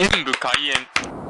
演武開演。